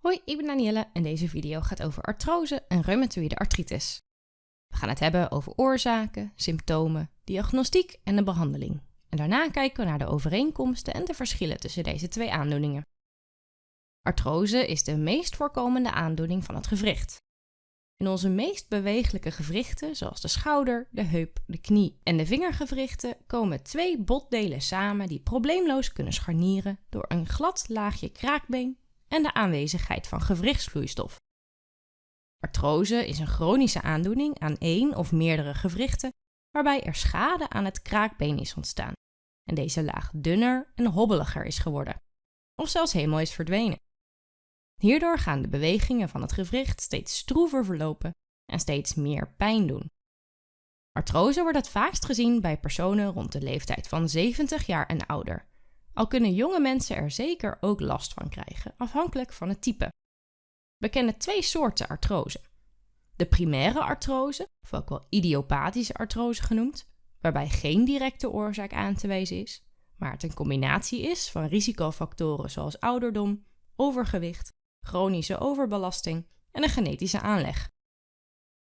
Hoi, ik ben Danielle en deze video gaat over artrose en reumatoïde artritis. We gaan het hebben over oorzaken, symptomen, diagnostiek en de behandeling. En daarna kijken we naar de overeenkomsten en de verschillen tussen deze twee aandoeningen. Artrose is de meest voorkomende aandoening van het gewricht. In onze meest bewegelijke gewrichten, zoals de schouder, de heup, de knie en de vingergewrichten, komen twee botdelen samen die probleemloos kunnen scharnieren door een glad laagje kraakbeen en de aanwezigheid van gewrichtsvloeistof. Artrose is een chronische aandoening aan één of meerdere gewrichten waarbij er schade aan het kraakbeen is ontstaan en deze laag dunner en hobbeliger is geworden, of zelfs helemaal is verdwenen. Hierdoor gaan de bewegingen van het gewricht steeds stroever verlopen en steeds meer pijn doen. Artrose wordt het vaakst gezien bij personen rond de leeftijd van 70 jaar en ouder, al kunnen jonge mensen er zeker ook last van krijgen, afhankelijk van het type. We kennen twee soorten artrose. De primaire artrose, of ook wel idiopathische artrose genoemd, waarbij geen directe oorzaak aan te wijzen is, maar het een combinatie is van risicofactoren zoals ouderdom, overgewicht, chronische overbelasting en een genetische aanleg.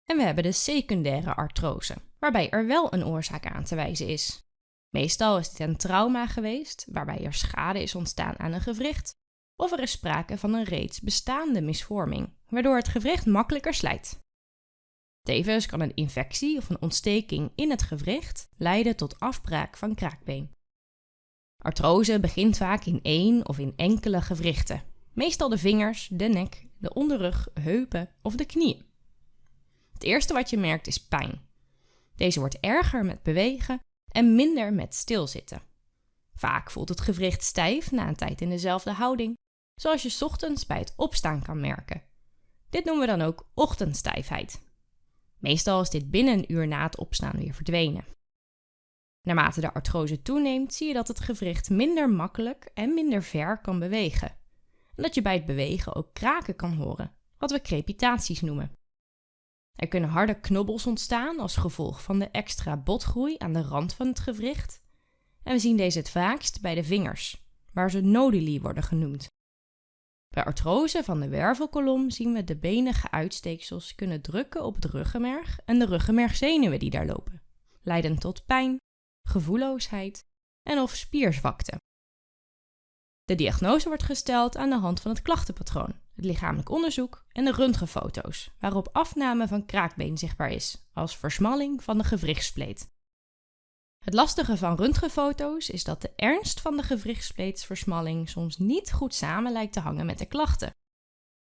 En we hebben de secundaire artrose, waarbij er wel een oorzaak aan te wijzen is. Meestal is dit een trauma geweest, waarbij er schade is ontstaan aan een gewricht, of er is sprake van een reeds bestaande misvorming, waardoor het gewricht makkelijker slijt. Tevens kan een infectie of een ontsteking in het gewricht leiden tot afbraak van kraakbeen. Artrose begint vaak in één of in enkele gewrichten, meestal de vingers, de nek, de onderrug, heupen of de knieën. Het eerste wat je merkt is pijn. Deze wordt erger met bewegen en minder met stilzitten. Vaak voelt het gewricht stijf na een tijd in dezelfde houding, zoals je ochtends bij het opstaan kan merken. Dit noemen we dan ook ochtendstijfheid. Meestal is dit binnen een uur na het opstaan weer verdwenen. Naarmate de artrose toeneemt, zie je dat het gewricht minder makkelijk en minder ver kan bewegen. En dat je bij het bewegen ook kraken kan horen, wat we crepitaties noemen. Er kunnen harde knobbels ontstaan als gevolg van de extra botgroei aan de rand van het gewricht. En we zien deze het vaakst bij de vingers, waar ze noduli worden genoemd. Bij artrose van de wervelkolom zien we de benige uitsteeksels kunnen drukken op het ruggenmerg en de ruggenmergzenuwen die daar lopen, leidend tot pijn, gevoelloosheid en of spierzwakte. De diagnose wordt gesteld aan de hand van het klachtenpatroon, het lichamelijk onderzoek en de röntgenfoto's, waarop afname van kraakbeen zichtbaar is, als versmalling van de gewrichtspleet. Het lastige van röntgenfoto's is dat de ernst van de gewrichtspleetsversmalling soms niet goed samen lijkt te hangen met de klachten.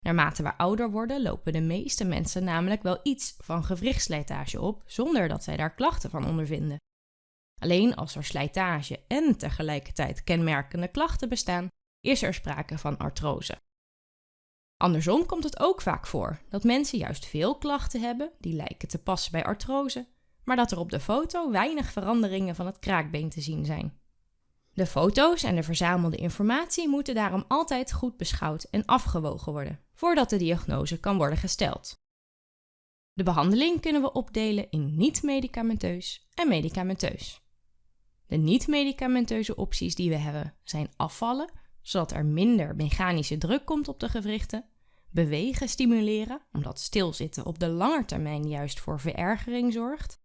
Naarmate we ouder worden, lopen de meeste mensen namelijk wel iets van gewrichtsslijtage op, zonder dat zij daar klachten van ondervinden. Alleen als er slijtage en tegelijkertijd kenmerkende klachten bestaan, is er sprake van artrose. Andersom komt het ook vaak voor dat mensen juist veel klachten hebben die lijken te passen bij artrose, maar dat er op de foto weinig veranderingen van het kraakbeen te zien zijn. De foto's en de verzamelde informatie moeten daarom altijd goed beschouwd en afgewogen worden voordat de diagnose kan worden gesteld. De behandeling kunnen we opdelen in niet-medicamenteus en medicamenteus. De niet-medicamenteuze opties die we hebben zijn afvallen, zodat er minder mechanische druk komt op de gewrichten, bewegen stimuleren, omdat stilzitten op de lange termijn juist voor verergering zorgt,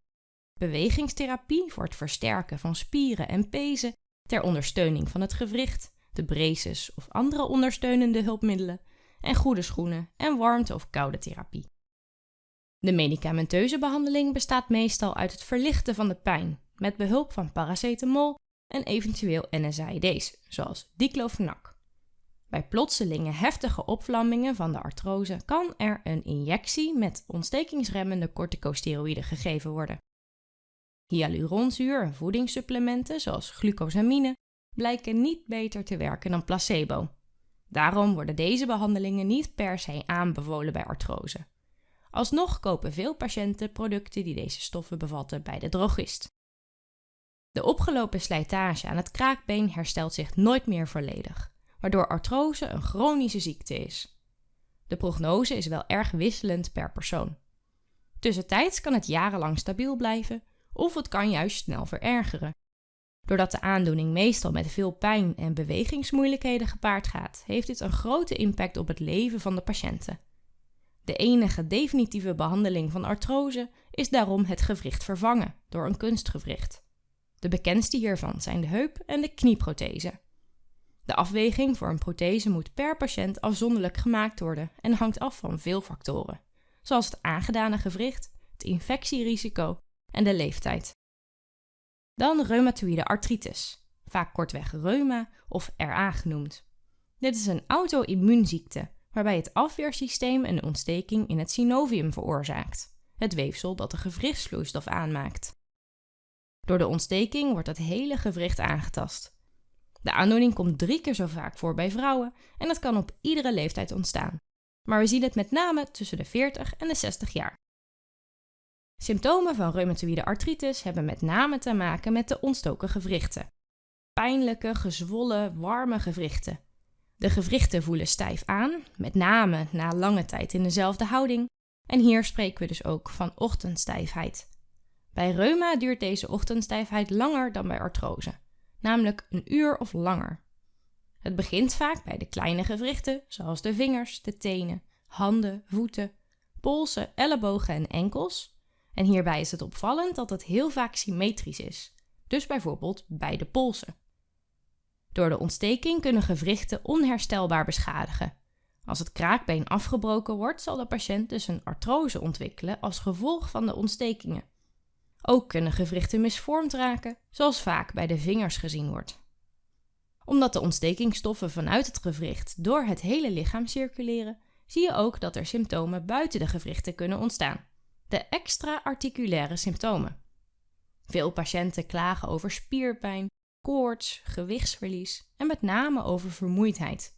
bewegingstherapie voor het versterken van spieren en pezen ter ondersteuning van het gewricht, de braces of andere ondersteunende hulpmiddelen, en goede schoenen en warmte- of koude therapie. De medicamenteuze behandeling bestaat meestal uit het verlichten van de pijn met behulp van paracetamol en eventueel NSAID's, zoals diclofenac. Bij plotselinge heftige opvlammingen van de artrose kan er een injectie met ontstekingsremmende corticosteroïden gegeven worden. Hyaluronzuur en voedingssupplementen zoals glucosamine blijken niet beter te werken dan placebo. Daarom worden deze behandelingen niet per se aanbevolen bij artrose. Alsnog kopen veel patiënten producten die deze stoffen bevatten bij de drogist. De opgelopen slijtage aan het kraakbeen herstelt zich nooit meer volledig, waardoor artrose een chronische ziekte is. De prognose is wel erg wisselend per persoon. Tussentijds kan het jarenlang stabiel blijven of het kan juist snel verergeren. Doordat de aandoening meestal met veel pijn en bewegingsmoeilijkheden gepaard gaat, heeft dit een grote impact op het leven van de patiënten. De enige definitieve behandeling van artrose is daarom het gewricht vervangen door een kunstgewricht. De bekendste hiervan zijn de heup- en de knieprothese. De afweging voor een prothese moet per patiënt afzonderlijk gemaakt worden en hangt af van veel factoren, zoals het aangedane gewricht, het infectierisico en de leeftijd. Dan reumatoïde artritis, vaak kortweg reuma of RA genoemd. Dit is een auto-immuunziekte waarbij het afweersysteem een ontsteking in het synovium veroorzaakt, het weefsel dat de gewrichtsvloeistof aanmaakt. Door de ontsteking wordt het hele gewricht aangetast. De aandoening komt drie keer zo vaak voor bij vrouwen en het kan op iedere leeftijd ontstaan. Maar we zien het met name tussen de 40 en de 60 jaar. Symptomen van reumatoïde artritis hebben met name te maken met de ontstoken gewrichten. Pijnlijke, gezwollen, warme gewrichten. De gewrichten voelen stijf aan, met name na lange tijd in dezelfde houding. En hier spreken we dus ook van ochtendstijfheid. Bij reuma duurt deze ochtendstijfheid langer dan bij artrose, namelijk een uur of langer. Het begint vaak bij de kleine gewrichten, zoals de vingers, de tenen, handen, voeten, polsen, ellebogen en enkels. En hierbij is het opvallend dat het heel vaak symmetrisch is, dus bijvoorbeeld bij de polsen. Door de ontsteking kunnen gewrichten onherstelbaar beschadigen. Als het kraakbeen afgebroken wordt, zal de patiënt dus een artrose ontwikkelen als gevolg van de ontstekingen. Ook kunnen gewrichten misvormd raken, zoals vaak bij de vingers gezien wordt. Omdat de ontstekingsstoffen vanuit het gewricht door het hele lichaam circuleren, zie je ook dat er symptomen buiten de gewrichten kunnen ontstaan. De extra-articulaire symptomen. Veel patiënten klagen over spierpijn, koorts, gewichtsverlies en met name over vermoeidheid.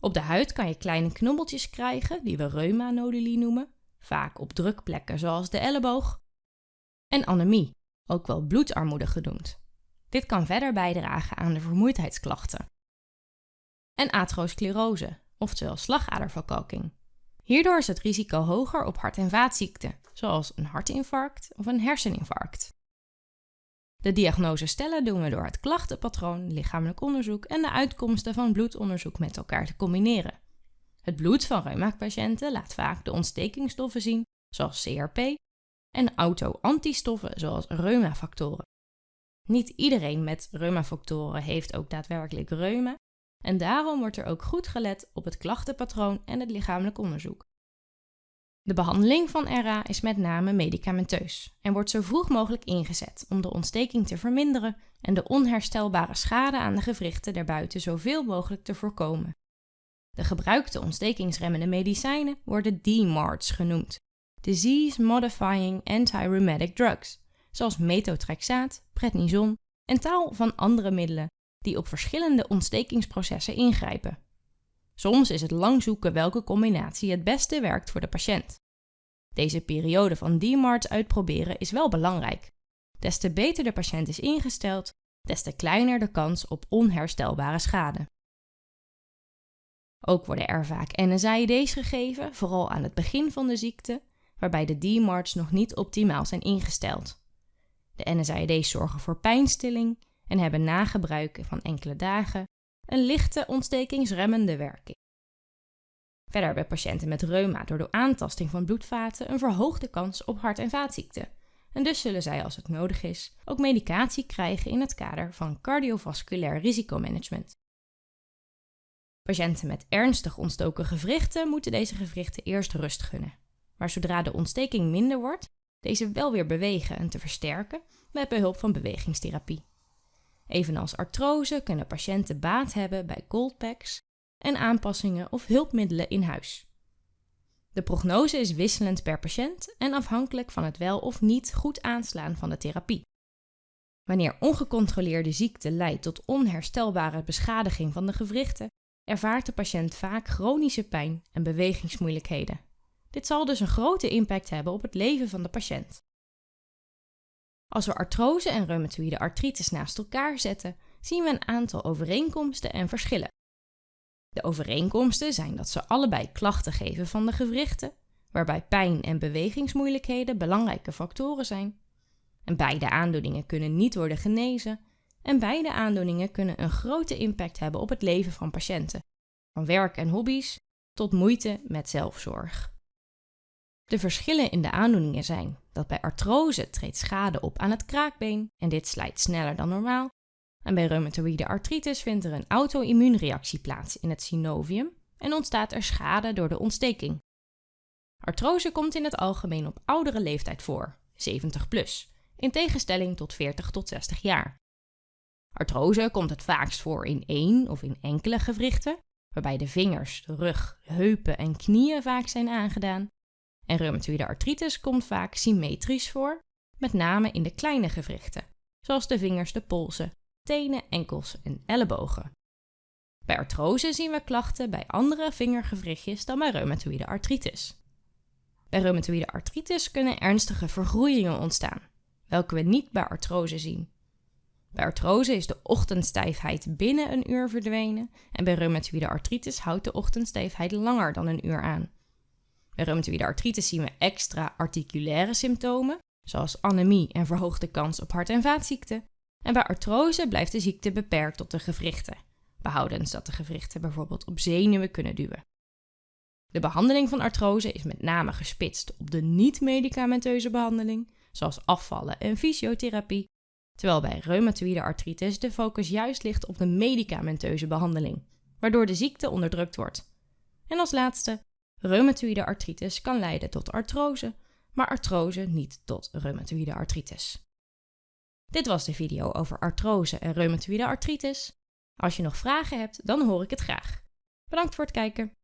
Op de huid kan je kleine knobbeltjes krijgen, die we reumanoduli noemen, vaak op drukplekken zoals de elleboog, en anemie, ook wel bloedarmoede genoemd. Dit kan verder bijdragen aan de vermoeidheidsklachten. En aterosclerose, oftewel slagaderverkalking. Hierdoor is het risico hoger op hart- en vaatziekten, zoals een hartinfarct of een herseninfarct. De diagnose stellen doen we door het klachtenpatroon, lichamelijk onderzoek en de uitkomsten van bloedonderzoek met elkaar te combineren. Het bloed van reumapatiënten laat vaak de ontstekingsstoffen zien, zoals CRP, en auto-antistoffen, zoals reumafactoren. Niet iedereen met reumafactoren heeft ook daadwerkelijk reuma, en daarom wordt er ook goed gelet op het klachtenpatroon en het lichamelijk onderzoek. De behandeling van RA is met name medicamenteus en wordt zo vroeg mogelijk ingezet om de ontsteking te verminderen en de onherstelbare schade aan de gewrichten daarbuiten zoveel mogelijk te voorkomen. De gebruikte ontstekingsremmende medicijnen worden DMARDs genoemd, Disease Modifying Antirheumatic Drugs, zoals methotrexaat, prednison en taal van andere middelen die op verschillende ontstekingsprocessen ingrijpen. Soms is het lang zoeken welke combinatie het beste werkt voor de patiënt. Deze periode van DMARDs uitproberen is wel belangrijk. Des te beter de patiënt is ingesteld, des te kleiner de kans op onherstelbare schade. Ook worden er vaak NSAID's gegeven, vooral aan het begin van de ziekte, waarbij de DMARDs nog niet optimaal zijn ingesteld. De NSAID's zorgen voor pijnstilling en hebben na gebruik van enkele dagen een lichte ontstekingsremmende werking. Verder hebben patiënten met reuma door de aantasting van bloedvaten een verhoogde kans op hart- en vaatziekten. En dus zullen zij, als het nodig is, ook medicatie krijgen in het kader van cardiovasculair risicomanagement. Patiënten met ernstig ontstoken gewrichten moeten deze gewrichten eerst rust gunnen. Maar zodra de ontsteking minder wordt, deze wel weer bewegen en te versterken met behulp van bewegingstherapie. Evenals artrose kunnen patiënten baat hebben bij cold packs en aanpassingen of hulpmiddelen in huis. De prognose is wisselend per patiënt en afhankelijk van het wel of niet goed aanslaan van de therapie. Wanneer ongecontroleerde ziekte leidt tot onherstelbare beschadiging van de gewrichten, ervaart de patiënt vaak chronische pijn en bewegingsmoeilijkheden. Dit zal dus een grote impact hebben op het leven van de patiënt. Als we artrose en reumatoïde artritis naast elkaar zetten, zien we een aantal overeenkomsten en verschillen. De overeenkomsten zijn dat ze allebei klachten geven van de gewrichten, waarbij pijn en bewegingsmoeilijkheden belangrijke factoren zijn. En beide aandoeningen kunnen niet worden genezen En beide aandoeningen kunnen een grote impact hebben op het leven van patiënten, van werk en hobby's tot moeite met zelfzorg. De verschillen in de aandoeningen zijn dat bij artrose treedt schade op aan het kraakbeen en dit slijt sneller dan normaal. En bij reumatoïde artritis vindt er een auto-immuunreactie plaats in het synovium en ontstaat er schade door de ontsteking. Artrose komt in het algemeen op oudere leeftijd voor, 70 plus, in tegenstelling tot 40 tot 60 jaar. Artrose komt het vaakst voor in één of in enkele gewrichten, waarbij de vingers, de rug, heupen en knieën vaak zijn aangedaan. En reumatoïde artritis komt vaak symmetrisch voor, met name in de kleine gewrichten, zoals de vingers, de polsen, tenen, enkels en ellebogen. Bij artrose zien we klachten bij andere vingergewrichtjes dan bij reumatoïde artritis. Bij reumatoïde artritis kunnen ernstige vergroeien ontstaan, welke we niet bij artrose zien. Bij artrose is de ochtendstijfheid binnen een uur verdwenen en bij reumatoïde artritis houdt de ochtendstijfheid langer dan een uur aan. Bij reumatoïde artritis zien we extra articulaire symptomen, zoals anemie en verhoogde kans op hart- en vaatziekten. En bij artrose blijft de ziekte beperkt tot de gewrichten, behoudens dat de gewrichten bijvoorbeeld op zenuwen kunnen duwen. De behandeling van artrose is met name gespitst op de niet-medicamenteuze behandeling, zoals afvallen en fysiotherapie, terwijl bij reumatoïde artritis de focus juist ligt op de medicamenteuze behandeling, waardoor de ziekte onderdrukt wordt. En als laatste, reumatoïde artritis kan leiden tot artrose, maar artrose niet tot reumatoïde artritis. Dit was de video over artrose en reumatoïde artritis. Als je nog vragen hebt, dan hoor ik het graag. Bedankt voor het kijken.